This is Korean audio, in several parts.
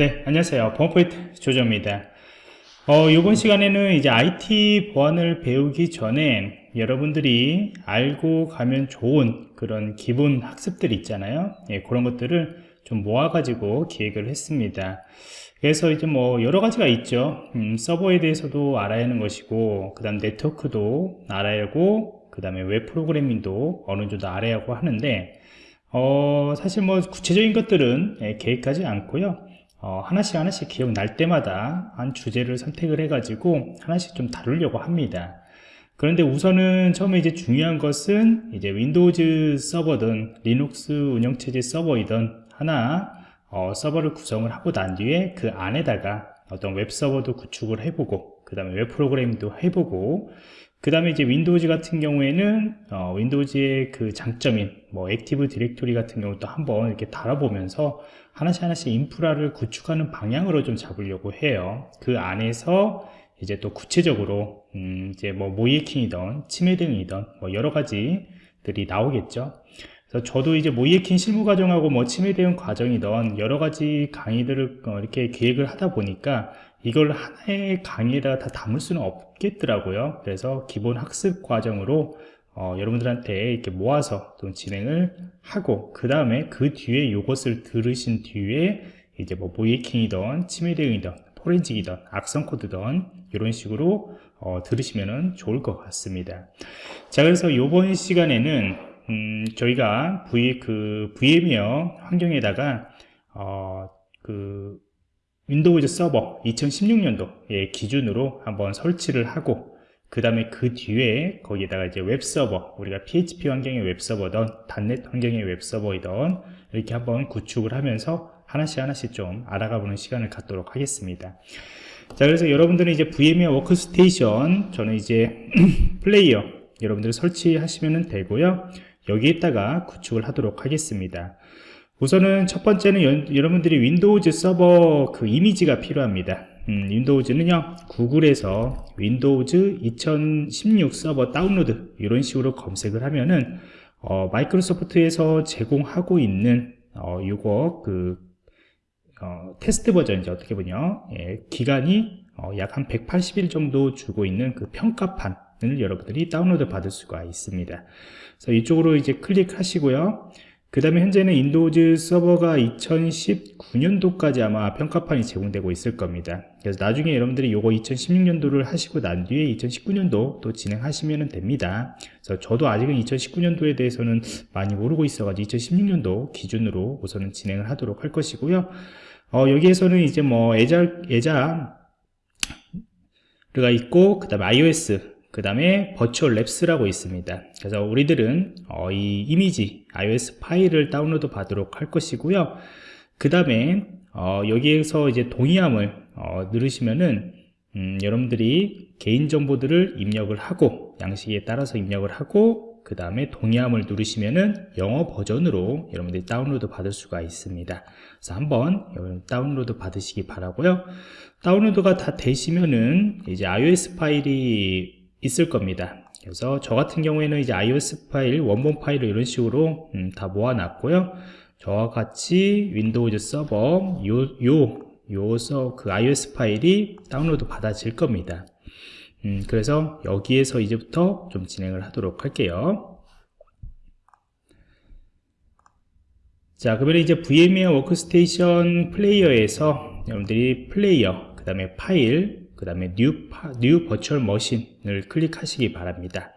네, 안녕하세요. 보안포인트 조조입니다. 어, 이번 시간에는 이제 IT 보안을 배우기 전에 여러분들이 알고 가면 좋은 그런 기본 학습들 있잖아요. 예, 그런 것들을 좀 모아 가지고 기획을 했습니다. 그래서 이제 뭐 여러 가지가 있죠. 음, 서버에 대해서도 알아야 하는 것이고, 그 다음 네트워크도 알아야 하고, 그 다음에 웹 프로그래밍도 어느 정도 알아야 하고 하는데, 어, 사실 뭐 구체적인 것들은 예, 계획하지 않고요. 어, 하나씩 하나씩 기억날 때마다 한 주제를 선택을 해가지고 하나씩 좀 다루려고 합니다. 그런데 우선은 처음에 이제 중요한 것은 이제 Windows 서버든 리눅스 운영체제 서버이든 하나 어, 서버를 구성을 하고 난 뒤에 그 안에다가 어떤 웹 서버도 구축을 해보고 그 다음에 웹 프로그램도 해보고 그 다음에 이제 Windows 같은 경우에는 어, Windows의 그 장점인 뭐 Active Directory 같은 경우도 한번 이렇게 달아보면서 하나씩 하나씩 인프라를 구축하는 방향으로 좀 잡으려고 해요. 그 안에서 이제 또 구체적으로 음 이제 뭐 모이에킹이든 치매 등이든 뭐 여러 가지들이 나오겠죠. 그래서 저도 이제 모이에킹 실무 과정하고 뭐 치매 대응 과정이든 여러 가지 강의들을 어, 이렇게 기획을 하다 보니까 이걸 하나의 강의에다가 다 담을 수는 없겠더라고요. 그래서 기본 학습 과정으로 어, 여러분들한테 이렇게 모아서 또 진행을 하고 그 다음에 그 뒤에 이것을 들으신 뒤에 이제 뭐 모의해킹이든 침해 대응이든 forensic이든 악성 코드든 이런 식으로 어, 들으시면 좋을 것 같습니다. 자 그래서 이번 시간에는 음, 저희가 V, 그 VMware 환경에다가 어, 그 Windows 서버 2016년도 기준으로 한번 설치를 하고 그 다음에 그 뒤에 거기에다가 이제 웹서버 우리가 PHP 환경의 웹서버든. .NET 환경의 웹서버이든 이렇게 한번 구축을 하면서 하나씩 하나씩 좀 알아가 보는 시간을 갖도록 하겠습니다. 자 그래서 여러분들은 이제 VMware 워크스테이션 저는 이제 플레이어 여러분들 설치하시면 되고요. 여기에다가 구축을 하도록 하겠습니다. 우선은 첫 번째는 여, 여러분들이 Windows 서버 그 이미지가 필요합니다 음, Windows는요 구글에서 Windows 2016 서버 다운로드 이런 식으로 검색을 하면은 어, 마이크로소프트에서 제공하고 있는 어, 요거 그 어, 테스트 버전이죠 어떻게 보냐? 예, 기간이 어, 약 한 180일 정도 주고 있는 그 평가판을 여러분들이 다운로드 받을 수가 있습니다. 그래서 이쪽으로 이제 클릭하시고요 그 다음에 현재는 Windows 서버가 2019년도까지 아마 평가판이 제공되고 있을 겁니다. 그래서 나중에 여러분들이 요거 2016년도를 하시고 난 뒤에 2019년도 또 진행하시면 됩니다. 그래서 저도 아직은 2019년도에 대해서는 많이 모르고 있어 가지고 2016년도 기준으로 우선은 진행을 하도록 할 것이고요. 어, 여기에서는 이제 뭐 애자, 애자 가 있고 그 다음에 iOS 그 다음에 버추얼 랩스라고 있습니다. 그래서 우리들은 어, 이 이미지 ISO 파일을 다운로드 받도록 할 것이고요. 그 다음에 어, 여기에서 이제 동의함을 어, 누르시면은 음, 여러분들이 개인정보들을 입력을 하고 양식에 따라서 입력을 하고 그 다음에 동의함을 누르시면은 영어 버전으로 여러분들이 다운로드 받을 수가 있습니다. 그래서 한번 다운로드 받으시기 바라고요. 다운로드가 다 되시면은 이제 ISO 파일이 있을 겁니다. 그래서 저 같은 경우에는 이제 ISO 파일, 원본 파일을 이런 식으로 음, 다 모아놨고요. 저와 같이 Windows 서버 요, 요, 요서 그 ISO 파일이 다운로드 받아질 겁니다. 음, 그래서 여기에서 이제부터 좀 진행을 하도록 할게요. 자 그러면 이제 VMware 워크스테이션 플레이어에서 여러분들이 플레이어 그 다음에 파일 그 다음에 New, New Virtual Machine을 클릭하시기 바랍니다.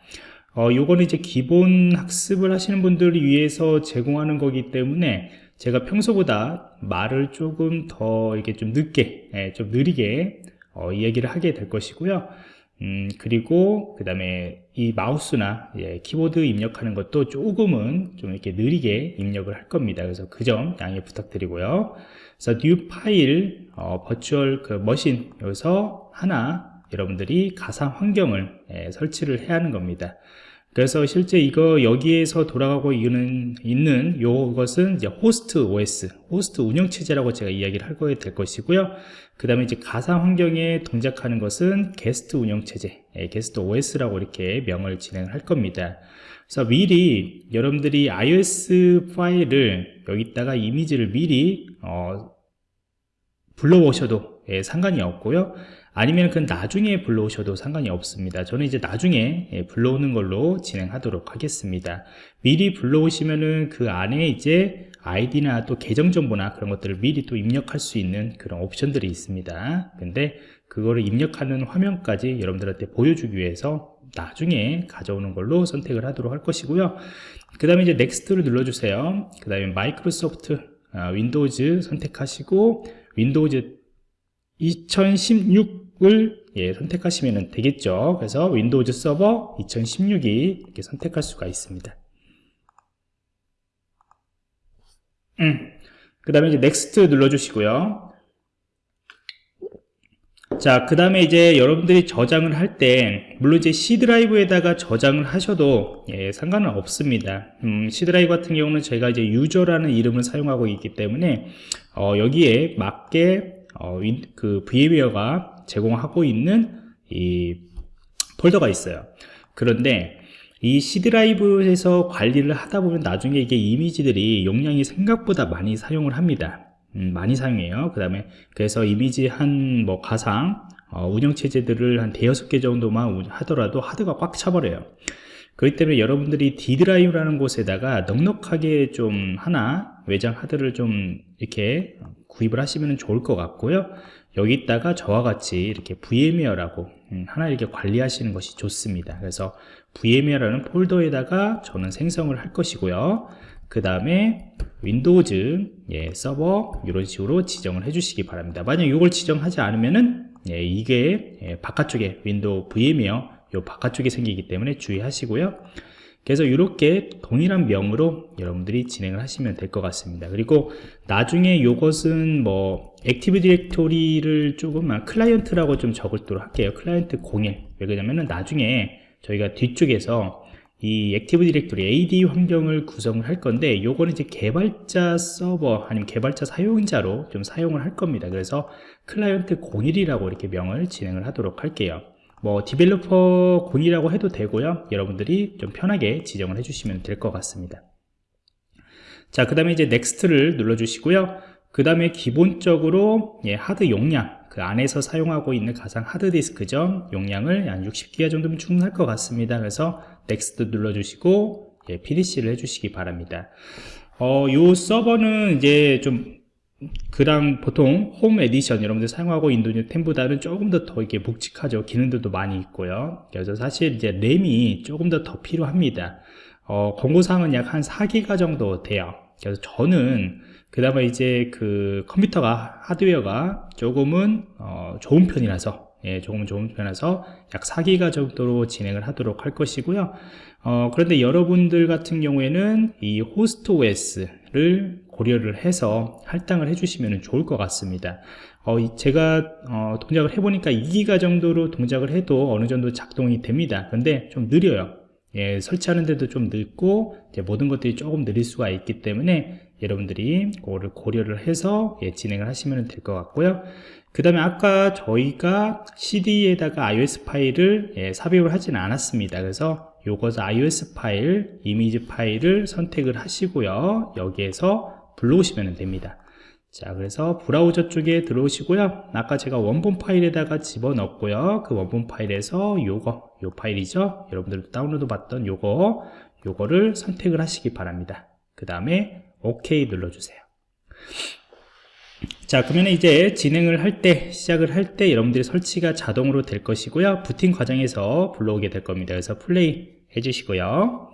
어, 요거는 이제 기본 학습을 하시는 분들을 위해서 제공하는 거기 때문에 제가 평소보다 말을 조금 더 이렇게 좀 늦게 예, 좀 느리게 어, 이야기를 하게 될 것이고요. 음, 그리고 그 다음에 이 마우스나 예, 키보드 입력하는 것도 조금은 좀 이렇게 느리게 입력을 할 겁니다. 그래서 그 점 양해 부탁드리고요. 그래서 new 파일 어, 버추얼 그 머신 여기서 하나 여러분들이 가상 환경을 예, 설치를 해야 하는 겁니다 그래서 실제 이거 여기에서 돌아가고 있는, 있는 요것은 이제 호스트 OS, 호스트 운영 체제라고 제가 이야기를 할 거에 될 것이고요. 그 다음에 이제 가상 환경에 동작하는 것은 게스트 운영 체제, 예, 게스트 OS라고 이렇게 명을 진행을 할 겁니다. 그래서 미리 여러분들이 ISO 파일을 여기다가 이미지를 미리 어, 불러오셔도 예, 상관이 없고요 아니면 그 나중에 불러오셔도 상관이 없습니다. 저는 이제 나중에 예, 불러오는 걸로 진행하도록 하겠습니다. 미리 불러오시면은 그 안에 이제 아이디나 또 계정 정보나 그런 것들을 미리 또 입력할 수 있는 그런 옵션들이 있습니다. 근데 그거를 입력하는 화면까지 여러분들한테 보여주기 위해서 나중에 가져오는 걸로 선택을 하도록 할 것이고요. 그 다음에 이제 Next를 눌러주세요. 그 다음에 마이크로소프트 아, Windows 선택하시고 Windows 2016 을 예, 선택하시면 되겠죠 그래서 Windows 서버 2016이 이렇게 선택할 수가 있습니다 음. 그 다음에 이제 Next 눌러주시고요 자, 그 다음에 이제 여러분들이 저장을 할 때, 물론 이제 C 드라이브에다가 저장을 하셔도, 예, 상관은 없습니다. 음, C 드라이브 같은 경우는 저희가 이제 user라는 이름을 사용하고 있기 때문에, 어, 여기에 맞게, 어, 그 VMware가 제공하고 있는 이 폴더가 있어요. 그런데, 이 C 드라이브에서 관리를 하다 보면 나중에 이게 이미지들이 용량이 생각보다 많이 사용을 합니다. 음, 많이 사용해요 그 다음에 그래서 이미지 한 뭐 가상 어, 운영체제들을 한 대여섯 개 정도만 하더라도 하드가 꽉 차버려요 그렇기 때문에 여러분들이 D 드라이브라는 곳에다가 넉넉하게 좀 하나 외장 하드를 좀 이렇게 구분을 하시면 좋을 것 같고요 여기다가 저와 같이 이렇게 VMware라고 음, 하나 이렇게 관리하시는 것이 좋습니다. 그래서 VMware라는 폴더에다가 저는 생성을 할 것이고요. 그 다음에 Windows 예, 서버 이런 식으로 지정을 해주시기 바랍니다. 만약 이걸 지정하지 않으면은 예, 이게 예, 바깥쪽에 윈도우 VMware 요 바깥쪽에 생기기 때문에 주의하시고요 그래서 이렇게 동일한 명으로 여러분들이 진행을 하시면 될 것 같습니다. 그리고 나중에 이것은 뭐 Active Directory를 조금 클라이언트라고 좀 적을도록 할게요. 클라이언트 01 왜 그러냐면은 나중에 저희가 뒤쪽에서 이 Active Directory AD 환경을 구성을 할 건데 요거는 이제 개발자 서버 아니면 개발자 사용자로 좀 사용을 할 겁니다. 그래서 클라이언트 01이라고 이렇게 명을 진행을 하도록 할게요 뭐 developer 0이라고 해도 되고요. 여러분들이 좀 편하게 지정을 해주시면 될 것 같습니다. 자 그 다음에 이제 Next를 눌러 주시고요. 그 다음에 기본적으로 예, 하드 용량 그 안에서 사용하고 있는 가상 하드디스크죠. 용량을 한 60기가 정도면 충분할 것 같습니다. 그래서 Next 눌러주시고 예, PDC를 해주시기 바랍니다. 어, 요 서버는 이제 좀 그랑 보통 Home Edition 여러분들 사용하고 있는 10보다는 조금 더 더 이게 묵직하죠. 기능들도 많이 있고요. 그래서 사실 이제 램이 조금 더 더 필요합니다. 어, 권고사항은 약 한 4기가 정도 돼요. 그래서 저는 그 다음에 이제 그 컴퓨터가 하드웨어가 조금은 어, 좋은 편이라서 예, 조금 좋은 편이라서 약 4기가 정도로 진행을 하도록 할 것이고요. 어, 그런데 여러분들 같은 경우에는 이 호스트 OS를 고려를 해서 할당을 해주시면 좋을 것 같습니다. 어, 제가 어, 동작을 해보니까 2기가 정도로 동작을 해도 어느 정도 작동이 됩니다. 근데 좀 느려요. 예, 설치하는 데도 좀 늦고 모든 것들이 조금 느릴 수가 있기 때문에 여러분들이 그거를 고려를 해서 예, 진행을 하시면 될 것 같고요. 그 다음에 아까 저희가 CD에다가 ISO 파일을 예, 삽입을 하지는 않았습니다. 그래서 요것을 ISO 파일, 이미지 파일을 선택을 하시고요. 여기에서 불러오시면 됩니다. 자 그래서 브라우저 쪽에 들어오시고요. 아까 제가 원본 파일에다가 집어넣고요. 그 원본 파일에서 요거 요 파일이죠? 여러분들도 다운로드 받던 요거 요거를 선택을 하시기 바랍니다. 그 다음에 OK 눌러주세요. 자 그러면 이제 진행을 할 때 시작을 할 때 여러분들이 설치가 자동으로 될 것이고요. 부팅 과정에서 불러오게 될 겁니다. 그래서 플레이 해주시고요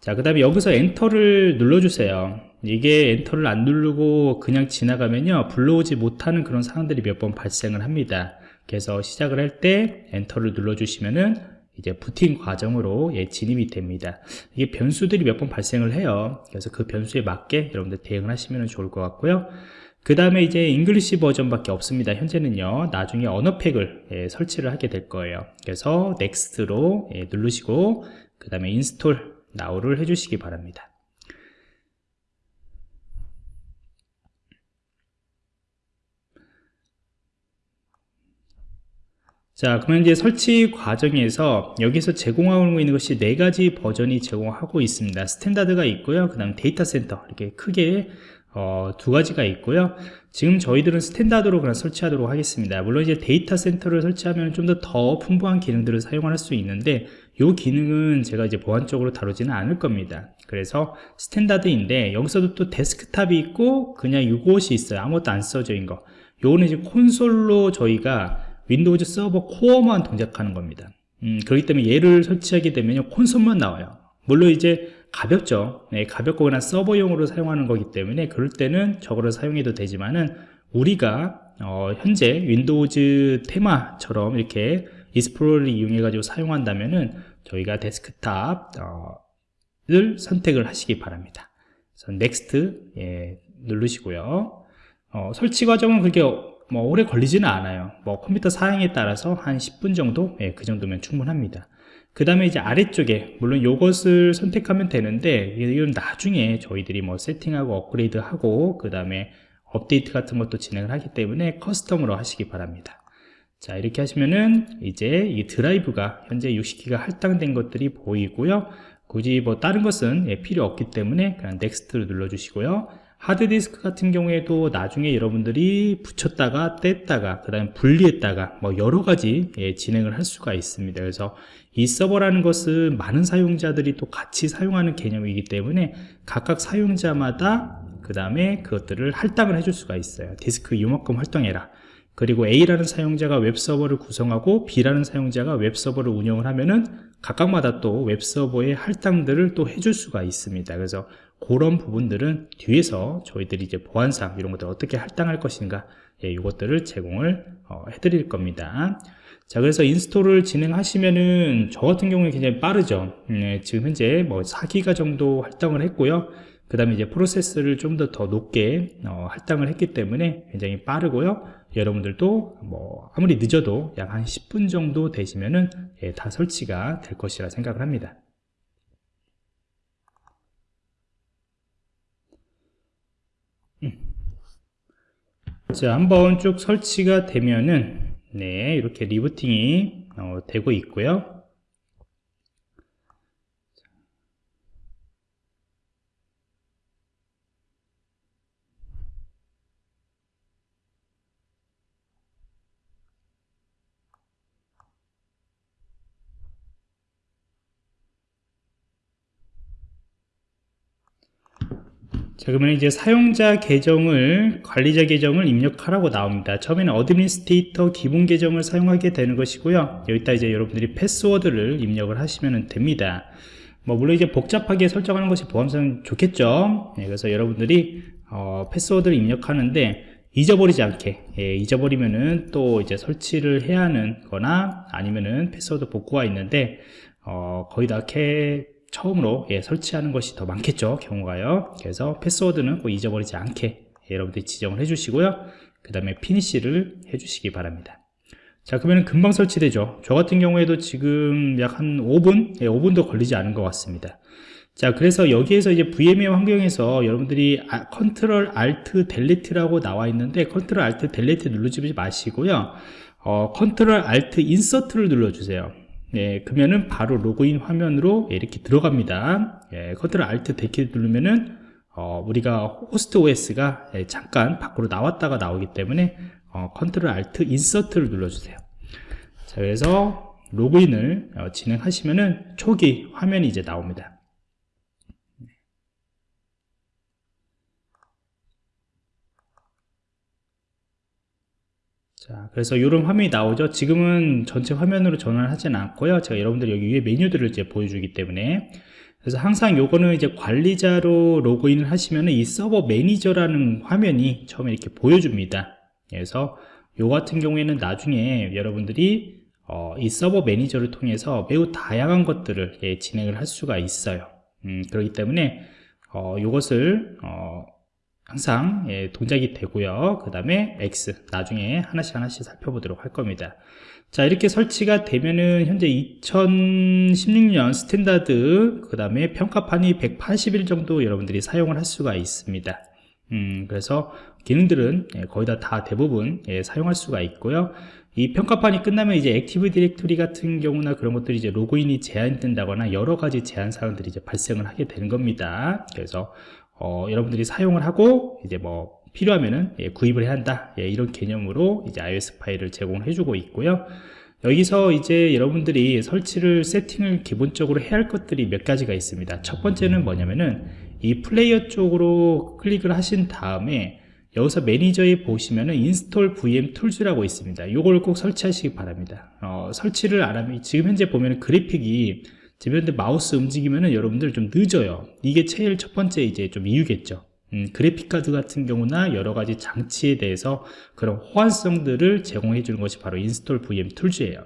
자 그 다음에 여기서 엔터를 눌러주세요. 이게 엔터를 안 누르고 그냥 지나가면요 불러오지 못하는 그런 상황들이 몇 번 발생을 합니다. 그래서 시작을 할 때 엔터를 눌러주시면은 이제 부팅 과정으로 예, 진입이 됩니다. 이게 변수들이 몇 번 발생을 해요. 그래서 그 변수에 맞게 여러분들 대응을 하시면 좋을 것 같고요. 그 다음에 이제 English 버전 밖에 없습니다. 현재는요 나중에 언어팩을 예, 설치를 하게 될 거예요. 그래서 Next로 예, 누르시고 그 다음에 Install Now를 해주시기 바랍니다. 자 그러면 이제 설치 과정에서 여기서 제공하고 있는 것이 네 가지 버전이 제공하고 있습니다. Standard가 있고요. 그 다음 Data Center 이렇게 크게 어, 두 가지가 있고요. 지금 저희들은 Standard로 그냥 설치하도록 하겠습니다. 물론 이제 Data Center를 설치하면 좀 더 더 풍부한 기능들을 사용할 수 있는데 이 기능은 제가 이제 보안적으로 다루지는 않을 겁니다. 그래서 Standard인데 여기서도 또 데스크탑이 있고 그냥 이것이 있어요. 아무것도 안 써져 있는 거. 요거는 이제 콘솔로 저희가 Windows Server Core만 동작하는 겁니다. 음, 그렇기 때문에 얘를 설치하게 되면 콘솔만 나와요. 물론 이제 가볍죠. 네, 가볍고 그냥 서버용으로 사용하는 거기 때문에 그럴 때는 저거를 사용해도 되지만은 우리가 어, 현재 Windows 테마처럼 이렇게 Explorer를 이용해 가지고 사용한다면은 저희가 데스크탑 어, 을 선택을 하시기 바랍니다. 그래서 Next 예, 누르시고요. 어, 설치 과정은 그렇게 뭐 오래 걸리지는 않아요. 뭐 컴퓨터 사양에 따라서 한 10분 정도? 예, 그 정도면 충분합니다. 그 다음에 이제 아래쪽에 물론 이것을 선택하면 되는데 이건 나중에 저희들이 뭐 세팅하고 업그레이드 하고 그 다음에 업데이트 같은 것도 진행을 하기 때문에 Custom으로 하시기 바랍니다 자 이렇게 하시면은 이제 이 드라이브가 현재 60기가 할당된 것들이 보이고요. 굳이 뭐 다른 것은 예, 필요 없기 때문에 그냥 Next를 눌러 주시고요. 하드디스크 같은 경우에도 나중에 여러분들이 붙였다가 뗐다가 그 다음에 분리했다가 뭐 여러가지 예, 진행을 할 수가 있습니다. 그래서 이 서버라는 것은 많은 사용자들이 또 같이 사용하는 개념이기 때문에 각각 사용자마다 그 다음에 그것들을 할당을 해줄 수가 있어요. 디스크 이만큼 활동해라 그리고 A라는 사용자가 웹서버를 구성하고 B라는 사용자가 웹서버를 운영을 하면은 각각마다 또 웹서버의 할당들을 또 해줄 수가 있습니다. 그래서 그런 부분들은 뒤에서 저희들이 이제 보안상 이런 것들 어떻게 할당할 것인가 예, 이것들을 제공을 어, 해드릴 겁니다. 자 그래서 Install을 진행하시면은 저 같은 경우에 굉장히 빠르죠. 네, 지금 현재 뭐 4기가 정도 할당을 했고요. 그 다음에 이제 프로세스를 좀 더 더 높게 어, 할당을 했기 때문에 굉장히 빠르고요 여러분들도 뭐 아무리 늦어도 약 한 10분 정도 되시면은 예, 다 설치가 될 것이라 생각을 합니다 음. 자 한번 쭉 설치가 되면은 네 이렇게 리부팅이 어, 되고 있고요 자 그러면 이제 사용자 계정을 관리자 계정을 입력하라고 나옵니다. 처음에는 Administrator 기본 계정을 사용하게 되는 것이고요. 여기다 이제 여러분들이 패스워드를 입력을 하시면 됩니다. 뭐 물론 이제 복잡하게 설정하는 것이 보안상 좋겠죠? 네, 그래서 여러분들이 어, 패스워드를 입력하는데 잊어버리지 않게 예, 잊어버리면은 또 이제 설치를 해야 하는 거나 아니면은 패스워드 복구가 있는데 어, 거의 다 캐 처음으로 예, 설치하는 것이 더 많겠죠 경우가요. 그래서 패스워드는 꼭 잊어버리지 않게 예, 여러분들이 지정을 해 주시고요. 그 다음에 Finish를 해 주시기 바랍니다. 자 그러면 금방 설치되죠. 저 같은 경우에도 지금 약 한 5분? 예, 5분도 걸리지 않은 것 같습니다. 자 그래서 여기에서 이제 VMware 환경에서 여러분들이 아, Control Alt Delete라고 나와 있는데 Control Alt Delete 누르지 마시고요. 어, Control Alt Insert를 눌러주세요 예, 그러면은 바로 로그인 화면으로 이렇게 들어갑니다. 예, Control Alt Del 키 누르면은 어, 우리가 Host OS가 예, 잠깐 밖으로 나왔다가 나오기 때문에 어, Control Alt Insert를 눌러주세요. 자, 그래서 로그인을 어, 진행하시면은 초기 화면이 이제 나옵니다. 자, 그래서 이런 화면이 나오죠. 지금은 전체 화면으로 전환을 하진 않고요. 제가 여러분들 여기 위에 메뉴들을 이제 보여주기 때문에. 그래서 항상 요거는 이제 관리자로 로그인을 하시면 이 서버 매니저라는 화면이 처음에 이렇게 보여줍니다. 그래서 요 같은 경우에는 나중에 여러분들이 어, 이 서버 매니저를 통해서 매우 다양한 것들을 예, 진행을 할 수가 있어요. 음, 그렇기 때문에 어, 요것을 어, 항상 예, 동작이 되고요 그 다음에 X 나중에 하나씩 하나씩 살펴보도록 할 겁니다 자 이렇게 설치가 되면은 현재 2016년 Standard 그 다음에 평가판이 180일 정도 여러분들이 사용을 할 수가 있습니다 음, 그래서 기능들은 예, 거의 다, 다 대부분 예, 사용할 수가 있고요. 이 평가판이 끝나면 이제 Active Directory 같은 경우나 그런 것들이 이제 로그인이 제한된다거나 여러 가지 제한 사항들이 이제 발생을 하게 되는 겁니다. 그래서 어, 여러분들이 사용을 하고 이제 뭐 필요하면은 예, 구입을 해야 한다. 예, 이런 개념으로 이제 ISO 파일을 제공해 주고 있고요. 여기서 이제 여러분들이 설치를 세팅을 기본적으로 해야 할 것들이 몇 가지가 있습니다. 첫 번째는 뭐냐면은 이 플레이어 쪽으로 클릭을 하신 다음에 여기서 Manage에 보시면은 인스톨 VM 툴즈라고 있습니다. 이걸 꼭 설치하시기 바랍니다. 어, 설치를 안 하면 지금 현재 보면은 그래픽이 현재 마우스 움직이면은 여러분들 좀 늦어요. 이게 제일 첫 번째 이제 좀 이유겠죠. 음, 그래픽카드 같은 경우나 여러가지 장치에 대해서 그런 호환성들을 제공해 주는 것이 바로 인스톨 VM 툴즈예요.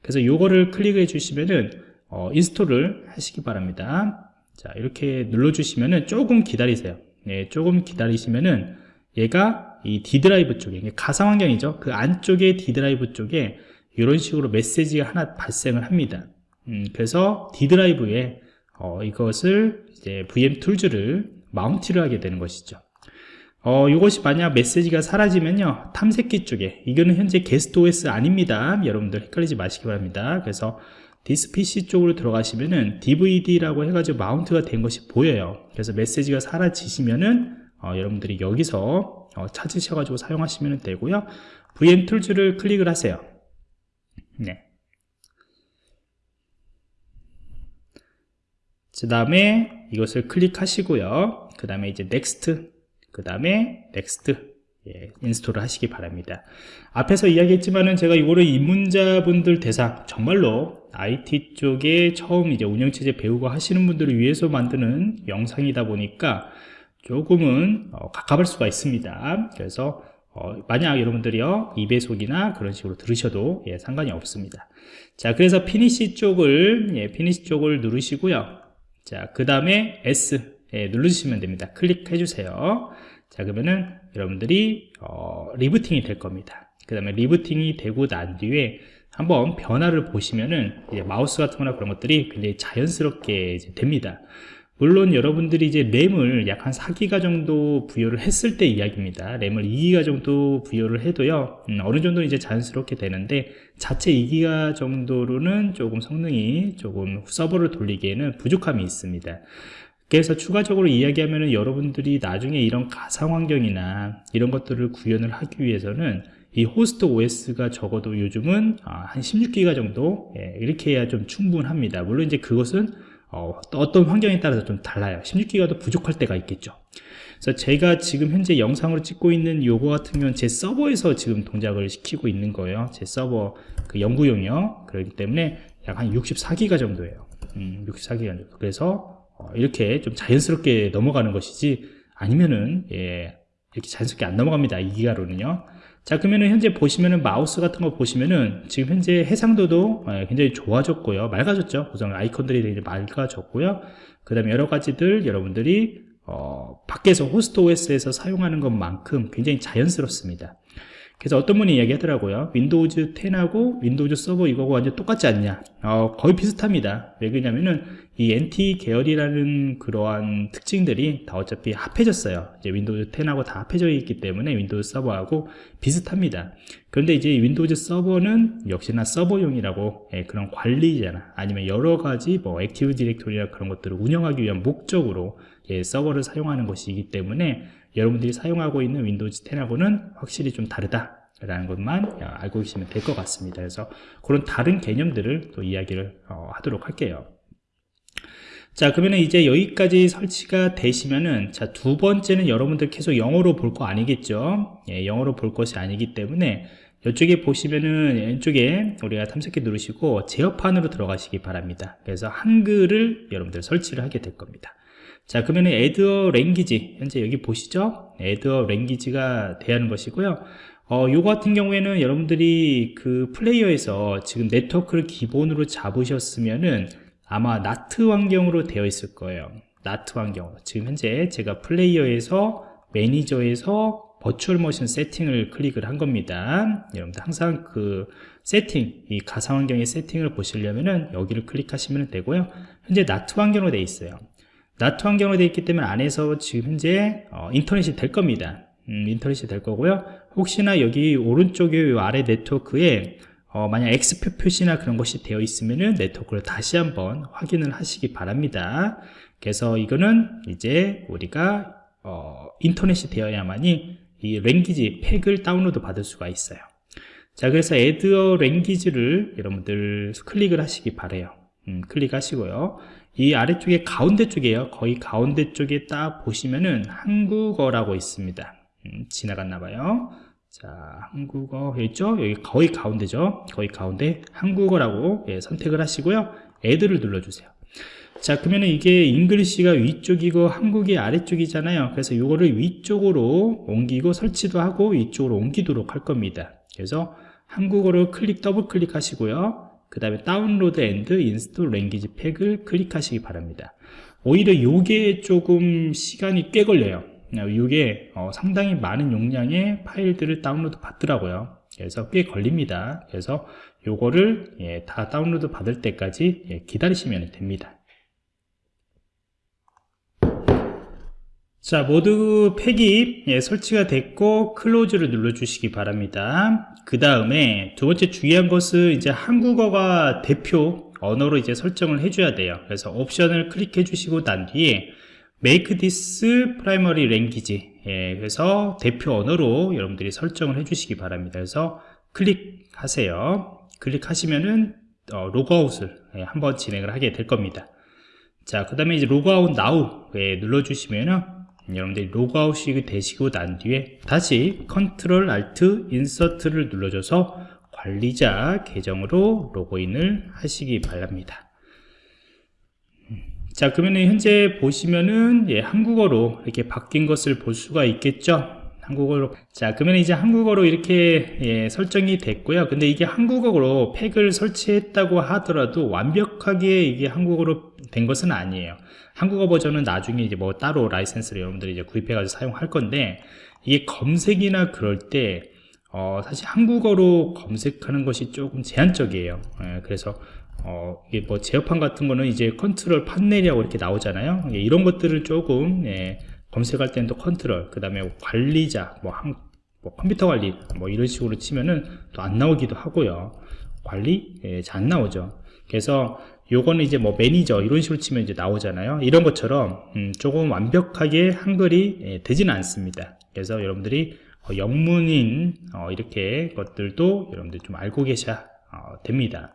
그래서 요거를 클릭해 주시면은 어, install을 하시기 바랍니다. 자 이렇게 눌러 주시면은 조금 기다리세요. 네, 조금 기다리시면은 얘가 이 D 드라이브 쪽에 가상 환경이죠. 그 안쪽에 D 드라이브 쪽에 이런 식으로 메시지가 하나 발생을 합니다 음, 그래서 D 드라이브에 어, 이것을 이제 VM 툴즈를 마운트를 하게 되는 것이죠. 어, 이것이 만약 메시지가 사라지면요 탐색기 쪽에 이거는 현재 게스트 OS 아닙니다. 여러분들 헷갈리지 마시기 바랍니다. 그래서 This PC 쪽으로 들어가시면은 DVD라고 해가지고 mount가 된 것이 보여요. 그래서 메시지가 사라지시면은 어, 여러분들이 여기서 어, 찾으셔가지고 사용하시면 되고요. VM 툴즈를 클릭을 하세요. 네. 그 다음에 이것을 클릭하시고요. 그 다음에 이제 Next 그 다음에 Next 예, Install을 하시기 바랍니다. 앞에서 이야기했지만은 제가 이거를 입문자분들 대상 정말로 IT 쪽에 처음 이제 운영체제 배우고 하시는 분들을 위해서 만드는 영상이다 보니까 조금은 어, 갑갑할 수가 있습니다. 그래서 어, 만약 여러분들이요 2배속이나 그런 식으로 들으셔도 예, 상관이 없습니다. 자 그래서 Finish 쪽을 예, Finish 쪽을 누르시고요 자 그 다음에 Yes 예, 누르시면 됩니다. 클릭해 주세요. 자 그러면은 여러분들이 어, 리부팅이 될 겁니다. 그 다음에 리부팅이 되고 난 뒤에 한번 변화를 보시면은 마우스 같은 거나 그런 것들이 굉장히 자연스럽게 됩니다 물론 여러분들이 이제 램을 약 한 4기가 정도 부여를 했을 때 이야기입니다. 램을 2기가 정도 부여를 해도요 음, 어느 정도 이제 자연스럽게 되는데 자체 2기가 정도로는 조금 성능이 조금 서버를 돌리기에는 부족함이 있습니다. 그래서 추가적으로 이야기하면 여러분들이 나중에 이런 가상 환경이나 이런 것들을 구현을 하기 위해서는 이 호스트 OS가 적어도 요즘은 아, 한 16기가 정도 예, 이렇게 해야 좀 충분합니다. 물론 이제 그것은 어, 떤 환경에 따라서 좀 달라요. 16기가도 부족할 때가 있겠죠. 그래서 제가 지금 현재 영상으로 찍고 있는 요거 같은 경우는 제 서버에서 지금 동작을 시키고 있는 거예요. 제 서버 그 연구용이요. 그렇기 때문에 약 한 64기가 정도예요. 음, 64기가 정도. 그래서 어, 이렇게 좀 자연스럽게 넘어가는 것이지 아니면은 예, 이렇게 자연스럽게 안 넘어갑니다. 2기가로는요 자 그러면은 현재 보시면은 마우스 같은 거 보시면은 지금 현재 해상도도 예, 굉장히 좋아졌고요. 맑아졌죠? 우선 아이콘들이 되게 맑아졌고요. 그 다음에 여러 가지들 여러분들이 어, 밖에서 호스트 OS에서 사용하는 것만큼 굉장히 자연스럽습니다 그래서 어떤 분이 이야기하더라고요. Windows 10하고 Windows 서버 이거가 완전 똑같지 않냐? 어, 거의 비슷합니다. 왜 그러냐면은 이 NT 계열이라는 그러한 특징들이 다 어차피 합해졌어요. 이제 Windows 10하고 다 합해져 있기 때문에 Windows 서버하고 비슷합니다. 그런데 이제 Windows 서버는 역시나 서버용이라고 예, 그런 관리자나. 아니면 여러 가지 뭐 Active Directory나 그런 것들을 운영하기 위한 목적으로 예, 서버를 사용하는 것이기 때문에 여러분들이 사용하고 있는 윈도우즈 10하고는 확실히 좀 다르다 라는 것만 알고 계시면 될 것 같습니다. 그래서 그런 다른 개념들을 또 이야기를 어, 하도록 할게요. 자 그러면 이제 여기까지 설치가 되시면은 자 두 번째는 여러분들 계속 영어로 볼 거 아니겠죠? 예, 영어로 볼 것이 아니기 때문에 이쪽에 보시면은 왼쪽에 우리가 탐색기 누르시고 제어판으로 들어가시기 바랍니다. 그래서 한글을 여러분들 설치를 하게 될 겁니다 자 그러면 애드어 랭귀지 현재 여기 보시죠? 애드어 랭귀지가 대하는 것이고요. 어, 요 같은 경우에는 여러분들이 그 플레이어에서 지금 네트워크를 기본으로 잡으셨으면은 아마 나트 환경으로 되어 있을 거예요. 나트 환경 지금 현재 제가 플레이어에서 매니저에서 버추얼 머신 세팅을 클릭을 한 겁니다. 여러분들 항상 그 세팅 이 가상 환경의 세팅을 보시려면은 여기를 클릭하시면 되고요. 현재 나트 환경으로 되어 있어요 나트 환경으로 되어 있기 때문에 안에서 지금 현재 어, 인터넷이 될 겁니다. 음, 인터넷이 될 거고요. 혹시나 여기 오른쪽에 아래 네트워크에 어, 만약 X표 표시나 그런 것이 되어 있으면은 네트워크를 다시 한번 확인을 하시기 바랍니다. 그래서 이거는 이제 우리가 어, 인터넷이 되어야만이 이 랭귀지 팩을 다운로드 받을 수가 있어요. 자 그래서 애드어 랭귀지를 여러분들 클릭을 하시기 바래요. 음, 클릭하시고요 이 아래쪽에 가운데 쪽이에요. 거의 가운데 쪽에 딱 보시면은 한국어라고 있습니다. 음, 지나갔나 봐요. 자 한국어 있죠? 여기 거의 가운데죠? 거의 가운데 한국어라고 예, 선택을 하시고요. Add를 눌러주세요. 자 그러면 이게 English가 위쪽이고 한국이 아래쪽이잖아요. 그래서 이거를 위쪽으로 옮기고 설치도 하고 위쪽으로 옮기도록 할 겁니다. 그래서 한국어로 클릭 더블 클릭 하시고요 그 다음에 Download and install language pack을 클릭하시기 바랍니다. 오히려 이게 조금 시간이 꽤 걸려요. 이게 어, 상당히 많은 용량의 파일들을 다운로드 받더라고요. 그래서 꽤 걸립니다. 그래서 요거를 예, 다 다운로드 받을 때까지 예, 기다리시면 됩니다. 자 모두 팩이 예, 설치가 됐고 Close를 눌러 주시기 바랍니다 그 다음에 두 번째 중요한 것은 이제 한국어가 대표 언어로 이제 설정을 해줘야 돼요. 그래서 옵션을 클릭해 주시고 난 뒤에 make this primary language. 예, 그래서 대표 언어로 여러분들이 설정을 해 주시기 바랍니다. 그래서 클릭하세요. 클릭하시면은 어, 로그아웃을 예, 한번 진행을 하게 될 겁니다. 자 그 다음에 이제 로그아웃 now 예, 눌러 주시면은 여러분들이 로그아웃이 되시고 난 뒤에 다시 Control Alt Insert를 눌러줘서 관리자 계정으로 로그인을 하시기 바랍니다. 자 그러면 현재 보시면은 예, 한국어로 이렇게 바뀐 것을 볼 수가 있겠죠 한국어로. 자 그러면 이제 한국어로 이렇게 예, 설정이 됐고요. 근데 이게 한국어로 팩을 설치했다고 하더라도 완벽하게 이게 한국어로 된 것은 아니에요. 한국어 버전은 나중에 이제 뭐 따로 라이센스를 여러분들이 이제 구입해 가지고 사용할 건데 이게 검색이나 그럴 때 어, 사실 한국어로 검색하는 것이 조금 제한적이에요. 예, 그래서 어, 이게 뭐 제어판 같은 거는 이제 Control Panel이라고 이렇게 나오잖아요. 예, 이런 것들을 조금 예, 검색할 때는 또 컨트롤 그 다음에 관리자 뭐, 한, 뭐 컴퓨터 관리 뭐 이런 식으로 치면은 또 안 나오기도 하고요. 관리 예, 잘 안 나오죠. 그래서 요거는 이제 뭐 매니저 이런 식으로 치면 이제 나오잖아요. 이런 것처럼 음, 조금 완벽하게 한글이 예, 되지는 않습니다. 그래서 여러분들이 어, 영문인 어, 이렇게 것들도 여러분들 좀 알고 계셔야 어, 됩니다.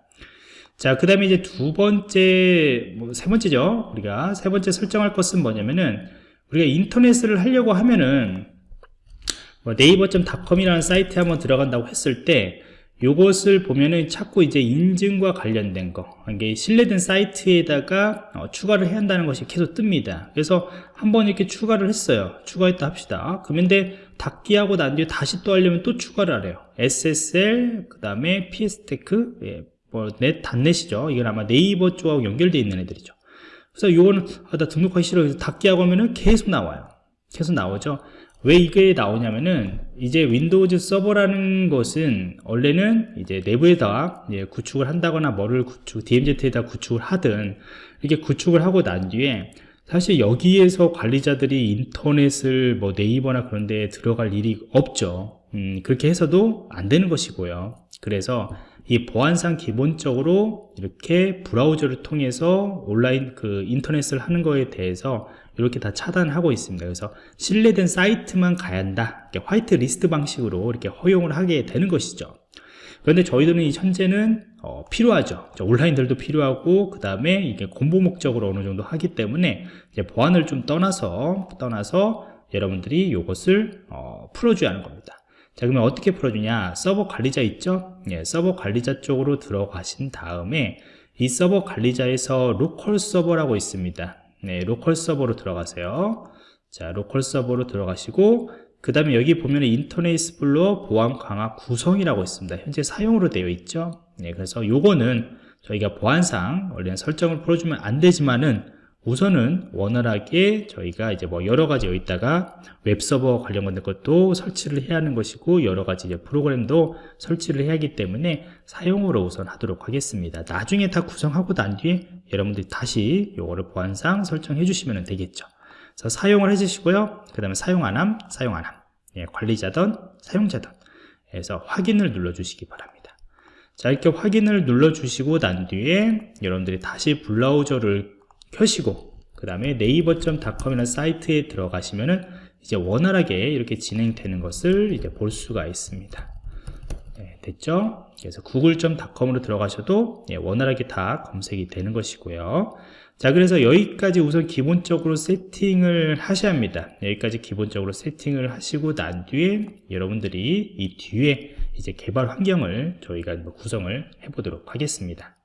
자, 그 다음에 이제 두 번째, 뭐 세 번째죠. 우리가 세 번째 설정할 것은 뭐냐면은, 우리가 인터넷을 하려고 하면은, 뭐 네이버.com이라는 사이트에 한번 들어간다고 했을 때, 요것을 보면은 자꾸 이제 인증과 관련된 거, 이게 신뢰된 사이트에다가 어, 추가를 해야 한다는 것이 계속 뜹니다. 그래서 한번 이렇게 추가를 했어요. 추가했다 합시다. 그런데 닫기하고 난 뒤에 다시 또 하려면 또 추가를 하래요. SSL, 그 다음에 pstatic, 예, 뭐 net dot net이죠 이건 아마 네이버 쪽하고 연결되어 있는 애들이죠 그래서 이거는 아, 나 등록하기 싫어. 그래서 닫기 하고 하면은 계속 나와요. 계속 나오죠. 왜 이게 나오냐면은 이제 Windows 서버라는 것은 원래는 이제 내부에다 구축을 한다거나 뭐를 구축 DMZ에다 구축을 하든 이렇게 구축을 하고 난 뒤에 사실 여기에서 관리자들이 인터넷을 뭐 네이버나 그런 데 들어갈 일이 없죠. 음, 그렇게 해서도 안 되는 것이고요. 그래서 이 보안상 기본적으로 이렇게 브라우저를 통해서 온라인 그 인터넷을 하는 거에 대해서 이렇게 다 차단하고 있습니다. 그래서 신뢰된 사이트만 가야 한다. 화이트 리스트 방식으로 이렇게 허용을 하게 되는 것이죠. 그런데 저희들은 현재는 어, 필요하죠. 온라인들도 필요하고 그 다음에 이게 공부 목적으로 어느 정도 하기 때문에 이제 보안을 좀 떠나서 떠나서 여러분들이 이것을 어, 풀어줘야 하는 겁니다. 자 그러면 어떻게 풀어주냐? 서버 관리자 있죠? 예, 서버 관리자 쪽으로 들어가신 다음에 이 서버 관리자에서 로컬 서버라고 있습니다. 네, 로컬 서버로 들어가세요. 자 로컬 서버로 들어가시고 그 다음에 여기 보면 인터넷 Explorer 보안 강화 구성이라고 있습니다. 현재 사용으로 되어 있죠? 네, 그래서 요거는 저희가 보안상 원래는 설정을 풀어주면 안 되지만은 우선은 원활하게 저희가 이제 뭐 여러 가지 여기다가 웹서버 관련 것도 설치를 해야 하는 것이고 여러 가지 이제 프로그램도 설치를 해야 하기 때문에 사용으로 우선 하도록 하겠습니다. 나중에 다 구성하고 난 뒤에 여러분들이 다시 요거를 보안상 설정해 주시면 되겠죠. 그래서 사용을 해주시고요. 그 다음에 사용 안함, 사용 안함. 예, 관리자든 사용자든 해서 확인을 눌러 주시기 바랍니다. 자 이렇게 확인을 눌러 주시고 난 뒤에 여러분들이 다시 브라우저를 켜시고 그 다음에 네이버.com이라는 사이트에 들어가시면은 이제 원활하게 이렇게 진행되는 것을 이제 볼 수가 있습니다. 네, 됐죠? 그래서 구글.com으로 들어가셔도 예, 원활하게 다 검색이 되는 것이고요. 자, 그래서 여기까지 우선 기본적으로 세팅을 하셔야 합니다. 여기까지 기본적으로 세팅을 하시고 난 뒤에 여러분들이 이 뒤에 이제 개발 환경을 저희가 뭐 구성을 해 보도록 하겠습니다.